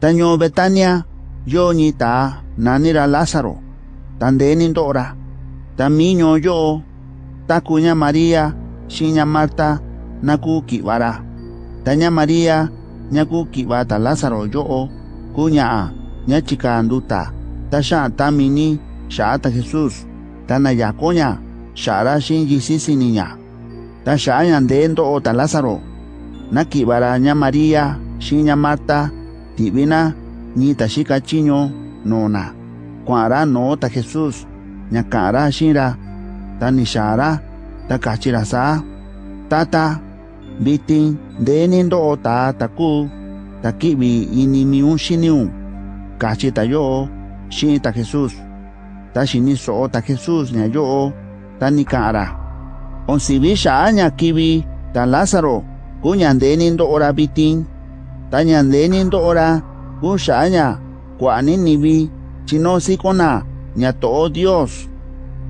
Taño Betania, yo ni ta nanira Lázaro, tan de nindora. Tamiño yo, ta cuña María, shiña Marta, naku kibara. Taña María, ñaku kibata Lázaro yo, kuña ña chica anduta. Tasha tamini, shaata Jesús, tana yakoña, shara shin yisisi niña. Ta Tasha o ota Lázaro, nakibara ña María, shiña Marta, tibina ni tashika chiño nona kuara no ta Jesus nya kara shira ta nishara ta kachira sa. Tata bitin denin do ta taku takibi ininiun shiniun kachita yo shin ta Jesus ta shini so ta Jesus nya yo ta ni kara onsibi sha nya kibi ta Lázaro kuñan denin do ora bitin tañandenindo ora, kushaña, kuanin nibi, chino sikona, nya to Dios.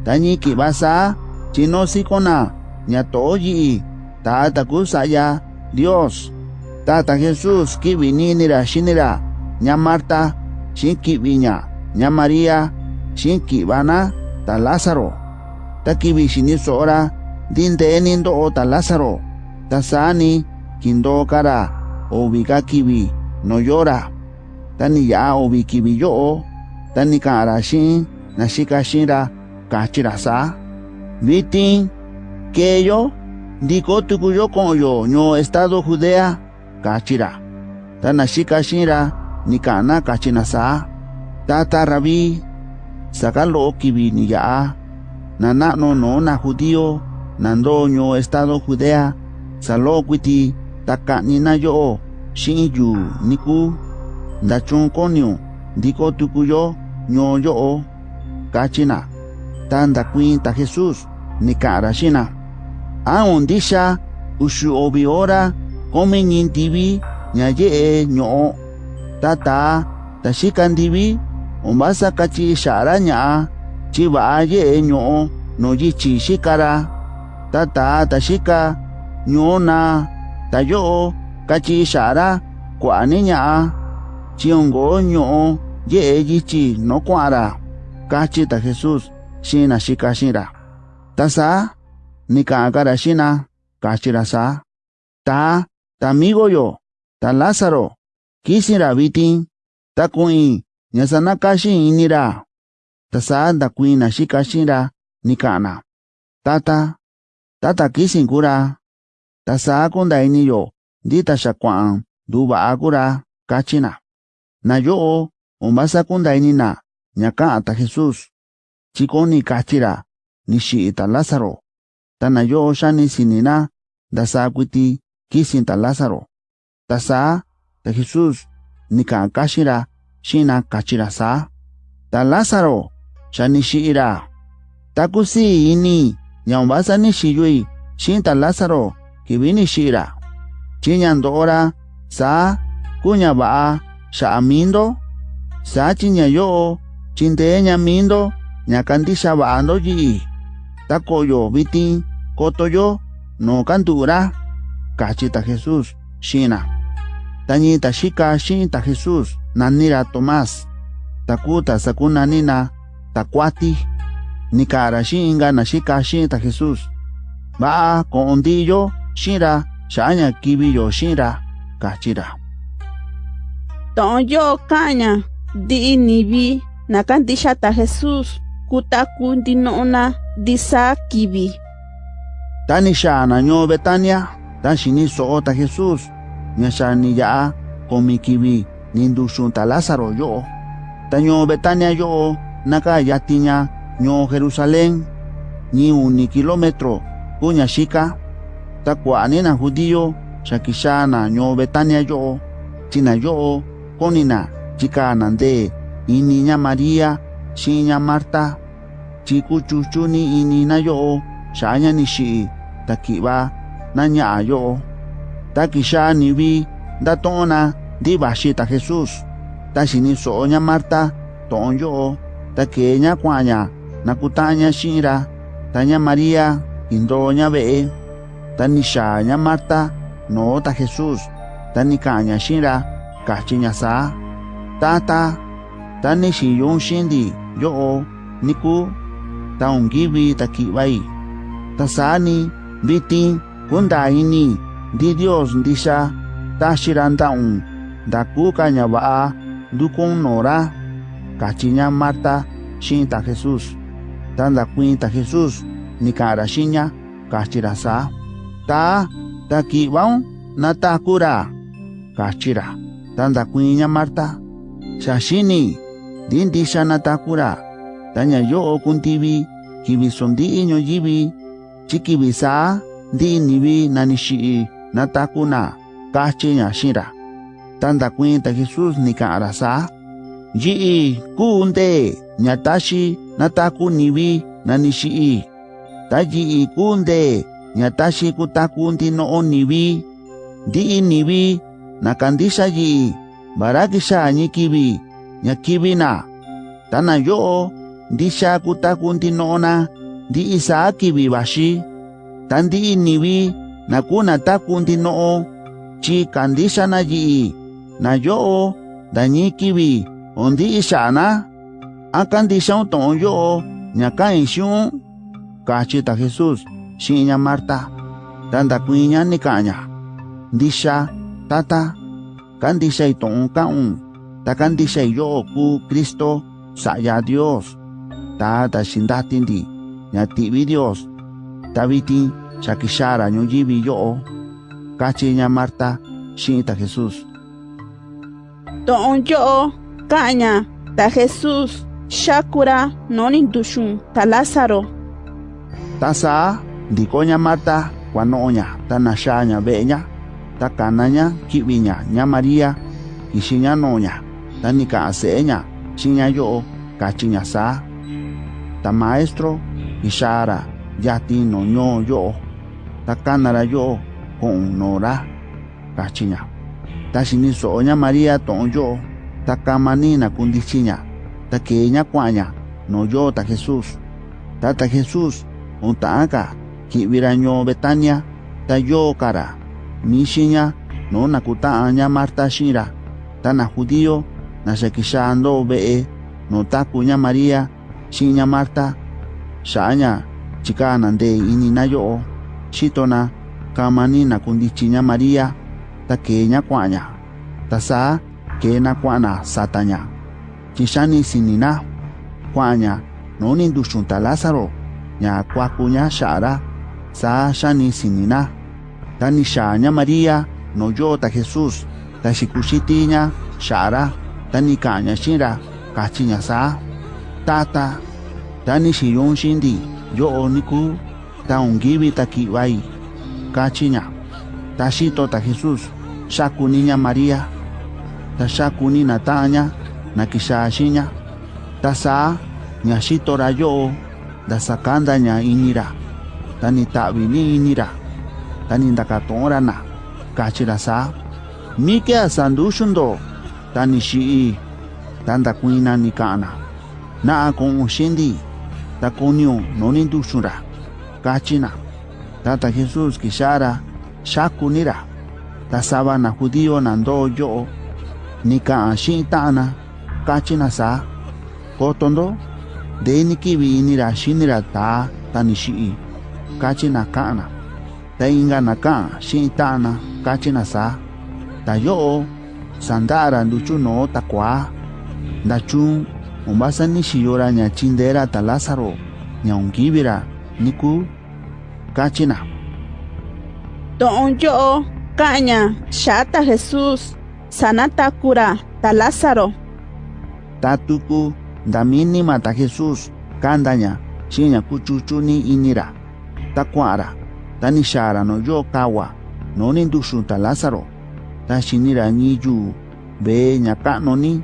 Tañi kibasa, chino sikona, nya to yi, ta takusaya, Dios. Tata Jesús kibininira shinira, nya Marta, shin kibiña, nya María, shin kibana, ta Lázaro. Ta kibi shiniso ora, dinde enindo o ta Lázaro. Ta sani, kindo kara, obigakibi no llora. Tani ya obikibi yo, tani karashin, nashikashira, kachirasa. Vitin, que yo, diko tukuyo koyo, no estado judea, kachira. Tanashikashira, nikana kachinasa. Tata rabí, sakalo kibi ni ya. Nana no no na judío, nandoño estado judea, saloquiti, taka nina yo shinju niku dachun konyo diko tukuyo nyo yo kachina. Tanda kwinta Jesus nikara shina aon disha ushu obi ora come nyintibi nyaye nyo tata tashikandibi ombasa kachi shara nya chiba ye nyo no yichi shikara. Tata tashika nyona tayo, kachi shara, kwani ña, chiongo ño, ye yichi no kwara, kachi ta Jesús, shina shika shira. Tasa, ni kakara shina, kachira sa, ta, ta amigo yo, ta Lázaro, kisira bitin, ta kuin, nyasana kashi inira. Tasa da kuina shika shira nikana. Tata, tata kisin ta saku ndainiyo ndita xakuan nduva akura kachina. Nayo omasaku ndainina ñaka'anta jesus chikoni kachira nixi'ita lázaro. Ta nayo xani sinina ndasakuiti kisinta lázaro. Ta saa ta jesus nikan kaxira xina kachira saa. Ta lázaro xanixi'ira ta kusi'ini ña ombasani xiyui xinta lázaro. Kibini shira. Chinyandora, sa, kunya baa, sha amindo, sa chinya yo, chinte mindo, nyakandisha baando yi. Takoyo bitin, kotoyo, no kantura, kachita Jesús, shina. Tañita shika shinta Jesús, nanira Tomás, takuta sakuna nina, takwati, nikara shinga na shika shinta Jesús. Ba kondillo, shira, shanya kibiyo shira, kachira. Tonyo kanya, di inibi, nakandisha ta Jesús, kutakundi nona, disa kibi. Tani shana nyo Betania, tan shini so ta Jesús, nya shani ya, komi kibi, nindu shunta Lázaro yo. Taño Betania yo, naka yatinya, nyo Jerusalén, ni uni kilómetro, kunya shika, takuanina judío shakishana nyo betania yo china yo konina chikanande ininya maría shiña marta chikuchuchuni inina yo shaña nishi takiba nanya yo takisha nibi datona ndiba shita jesus tashini soña marta ton yo takeña kwanya nakutanya shira tanya maría indoña ve'e. Be, tanishaña Marta, no ta Jesús, tanikanya shira, kachinya sa, tata tani si yung shindi yo niku taong gibi takiway tasani biting kunda ini di Dios di siya tashiran taong daku kanya baa dukong nora kachinya Marta shinta Jesus tanda kuinta Jesus ni karashinya kachirasa ta takiwaw natakura kachira tanda kuinya Marta shashini dindi siya natakura tanya yo kibisondi inyo yibi chikibisa di nibi nanishi natakuna kachinya shira tanda cuenta Jesus ni arasa yi kunde nyatashi nataku nibi nanishi ta yi kunde nyatashi kutakunti no oniwi di iniwi nakandisha yi barakisha anyikiwi nyakiwi na tana yo ndisha kutakunti no ona di isaakiwi washi tandi iniwi nakuna takunti no chi kandisha na yi na yo danyikiwi ondi ishana akandisha ton yo nyakain shun kachi ta jesus shinya Marta tanda kuinya ni kanya disha tata kandisha iton kaun ta kandisha yo ku Kristo saya Dios. Ta ta shindatindi nyatibi Dios. Tabiti shakishara nyujibi yo. Kachi nya Marta shinta Jesus To'on yo kaña ta Jesus shakura nonin dushun ta Lázaro tasa dikoña mata kuano'oña tanayáña ve'eña takanaña ki'viña ña maria kixiña no'oña ta nika'an se'eña xiña yo'o kachiña saa ta maestro kixára yati noñoo yo'o ta kanara yo'o ko'on noora kachiña. Ta xiniso'oña maria to'on yo'o ta kamanina kundichiña ta keeña kua'aña noyoo ta jesus tata jesus onta'anka kibiraño Betania ta yo kara mishinya no nakutaaña Marta shira tana judío na shakishando bee no takuña Maria shinya Marta shaña chikana nde inina yo shitona kamanina kundichinya Maria takeña kwanya tasa kena kwana satanya chishani sinina kwanya noni ndushunta Lázaro nya kwakunya shara sa shani sinina. Tani shanya Maria no yo ta Jesús ta shikushitinya shara. Tani kanya shira kachinya sa. Tata. Tani shiyun shindi yo oniku. Ta kiwai kachinya. Ta shito ta Jesús shakuninya Maria. Ta shakuni na tanya na kishashinya ta sa nya shito rayo da sakanda nya inira tani tabi ni inira tani ndaka tongra na. Kachira sa. Mi ke sandu shundo tani shi tanda kuina ni kana na. Kon shindi ta konyo noni du shura kachina tata jesus kishara shakunira ta sabana judío nando yo ni ka shintana kachina sa. Kotondo de ni kibi ni ra shinira ta. Tani shi shii kachina kana ta inga na ka shintana kachina sa ta yo sandara nduchu no ta kwa ndachu umbasa ni shiyora nya chindera ta Lázaro nya ungibira niku kachina. To'on yo kaña shata Jesús sanata kura ta Lázaro. Tatuku damini mata Jesus kandanya shinya kuchuchuni inira takwara tani shara no yo kawa no ni ta Lázaro ta ni yu be nya kano ni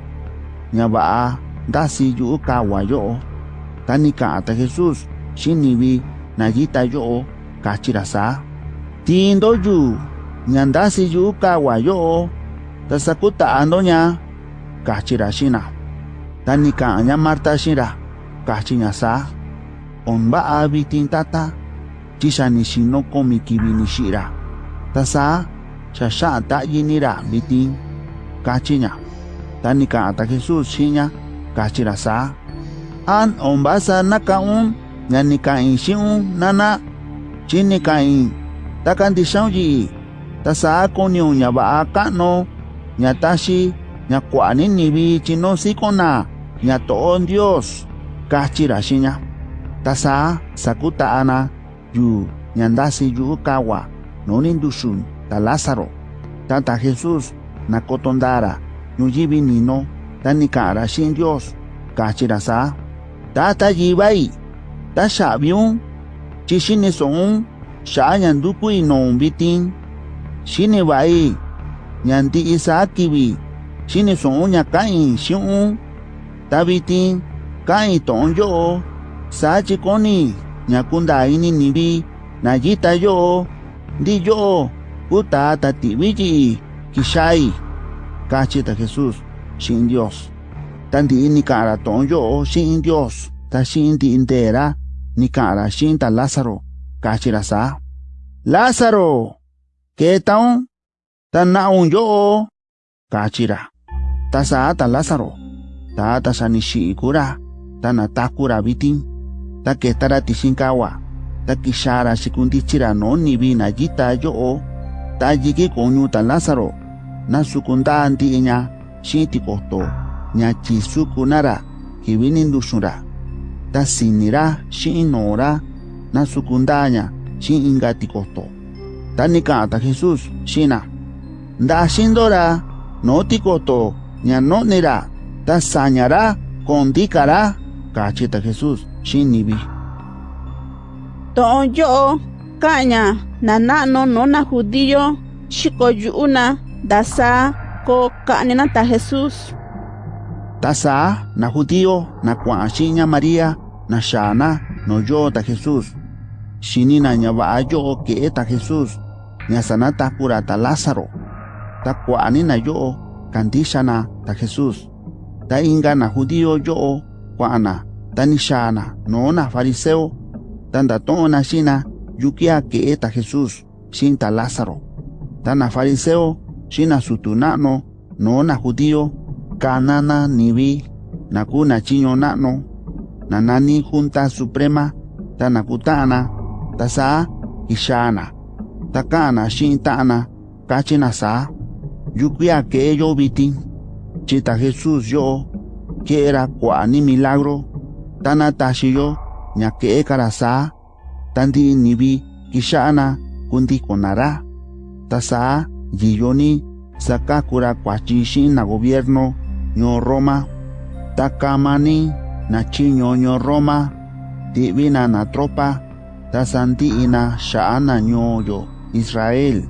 nya ba dasi yu kawa yo. Tani ka ta Jesus shinibi nayita yo kachira sa tindo yu nyandasi yu kawa yo tasakuta andonya kachira shina tani ka nya Marta shira kachinya sa onba abitin tata kibini shira tasa shasha ta yinira bitin kachinya. Tani ka ta Jesus xiña kachira sa an ombasa nakaun ñani ka in xiun nana chini ka in. Takanti xaun yi ta sa koniu ña va'a ka'nu ña taxi ña kua'a ni nivi chino sikona ña to'o Dios kachira xiña ta sa yu ñandasi yu kawa nonindushun ta Lázaro. Tata Jesús nakotondara ñuyibi nino tani kara shin Dios kachirasa. Tata yibai ta shabiun chishine son shayan duku inon bitin shine bai ñandi shine son ñakain shiun tabitin kain ton yo sachi koni. Ña kundaa ini nivi na yita yo'o ndi yo'o kuta ta ti'vi yi'i kixai kachi ta Jesús xi'in Dios. Ta ndi'i ni ka'an ra to'on yo'o xi'in Dios. Ta xi'in ndi'i ntee ra ni ka'an ra xi'in ta Lázaro. Kachi ra saa Lázaro ketaun ta na'un yo'o kachi ra. Ta saa ta Lázaro. Ta ta sa ni xi'i kura ta nataku ra vitin ta keta ra tixin kawa ta kixaa ra xikundichi ra no na yita yo'o ta yiki ta Lázaro na sukundaa ndi'i ña xi'in tikoto ña chisukuna ra kivi ni nduxun ra ta sini ra xi'in noo ra na sukundaa ña xi'in inka tikoto ta ni ka'an ta Jesús xi'in na ndaxindo ra noo tikoto ña no'ni ra ta saña ra cachita Jesús shinibi. Tonyo caña nanano nona judío chico shikoyuna dasa co, kanina ta Jesús. Tasa na judío na kuashiña María na shana no yo ta Jesús. Shinina ñabayo que eta Jesús. Ñasanata kurata Lázaro. Ta cuanina yo kandishana ta Jesús. Ta inga na judío yo cuana. tanishana noona fariseo tanda toona shina yukia ke eta jesus shinta lázaro. Tana fariseo shina sutunano noona judío kanana nibi nakuna chiño nano nanani junta suprema tanakutana tasaa ishana takana shintana kachina saa yukia ke yo bitin chita jesús yo que era cuani milagro tana tashiyo ñake karasa tandi nibi kishana kundi konara tasa yiyoni sakakura kwachishi na gobierno ño Roma. Takamani nachi ño Roma. Divina na tropa tasanti ina shaana ñoyo Israel.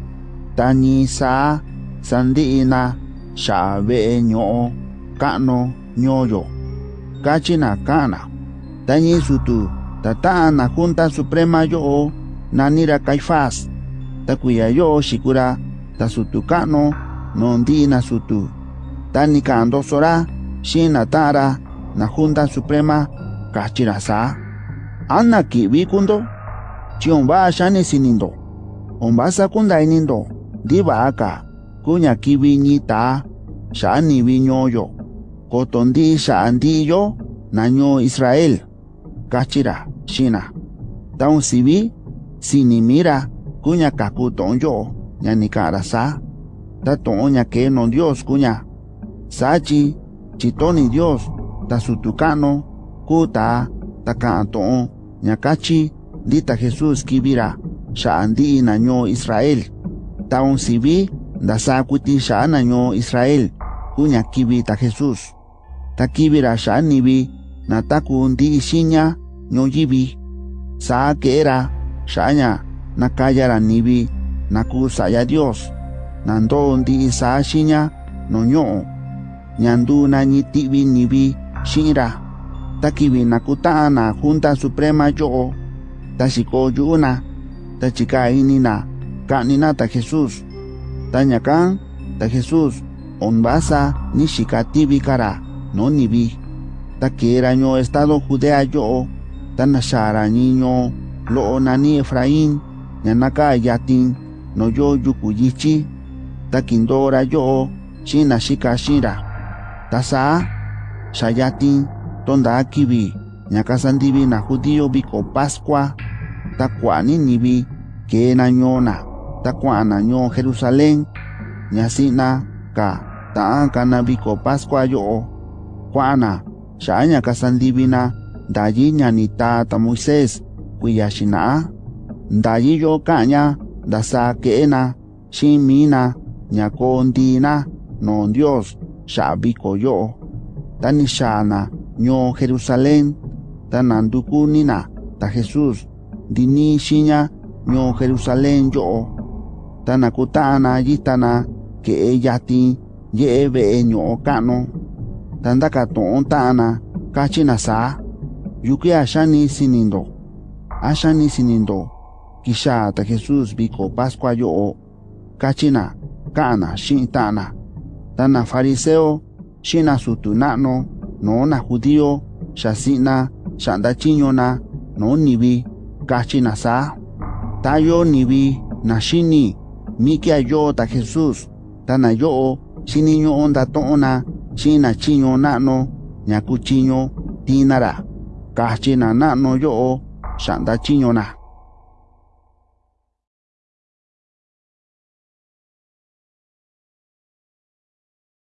Tani sa sandi ina shaabe kano e ñoyo kachina kana Tañi sutu, tatana Junta Suprema yo, nanira Caifás, takuya yo shikura, tasutukano, nondina sutu. Tani kando sora, shinatara, na Junta Suprema, kachirasa. Anna kundo, chionba shani sinindo, ombasa kundainindo, diva aka, kuña kibi ñita, shani viñoyo, kotondi shandillo, naño Israel kachira shina taun sibi sinimira kuña kaku tonyo ñanikara sa. Tatón que no dios kuña. Sachi chitoni dios tasutukano kuta takantón ñakachi lita jesús kibira sha'andi naño israel. Taun sibi ndasa kuti sha'a naño israel kuña kibi ta jesús. Ta kibira sha'a nibi nataku ndi isiña ñoyibi. Sa kera xaña nakayara nibi. Naku saya dios. Nando ndi sa xiña noño'o ñandu nañi ti'vi nibi xi'inra ta junta suprema yo ta xiko yu'una ta inina. Ka'nina ta jesus ta ñakan ta jesus onbasa ni xika kara no nibi taqueraño estado judea yo tanashara niño lo nani efraín yanaka yatin no yo yukuyichi takindora yo shina shika shira. Tasa shayatin tonda akibi ñakasandibi na judío biko pascua. Takuani nibi que nañona takuana ño jerusalén. Ñasina ka ta'an kana pascua yo. Kuana xaña casaldivina, dayi ñanita ta Moisés, kuyashina, dayi yo caña, dasa quena, shimina, ñacondina, non Dios, xabico yo, tanishana, ño Jerusalén, tanandukunina, ta Jesús, dini shiña, ño Jerusalén yo, tanakutana yitana, que ella ti, ye ño cano. Ka'nu tandakatu'un ta'ana kachina saa. Yuki axani sinindo axani sinindo kixa ta jesus viko Pascua yo'o kachina ka'ana xi'in ta'ana tana fariseo xina sutu na'nu no na judío xasi'na xa'nda na no nivi kachina sa tayo nivi na xini mikia yo ta jesus tana yo'o xiniñu'u ndato'ona xina chiño na'no ñaku chiño tinara. Kachina na'nu yo'o xa'nda chiñona